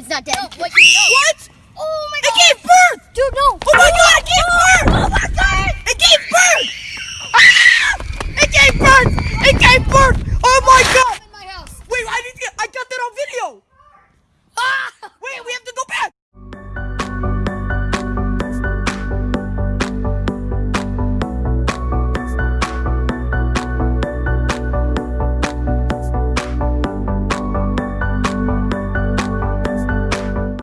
It's not dead. No, what? No. what? Oh my god. It gave birth! Dude, no. Oh my god, it gave birth! Oh my god! It gave birth! Ah! It gave birth! It gave birth!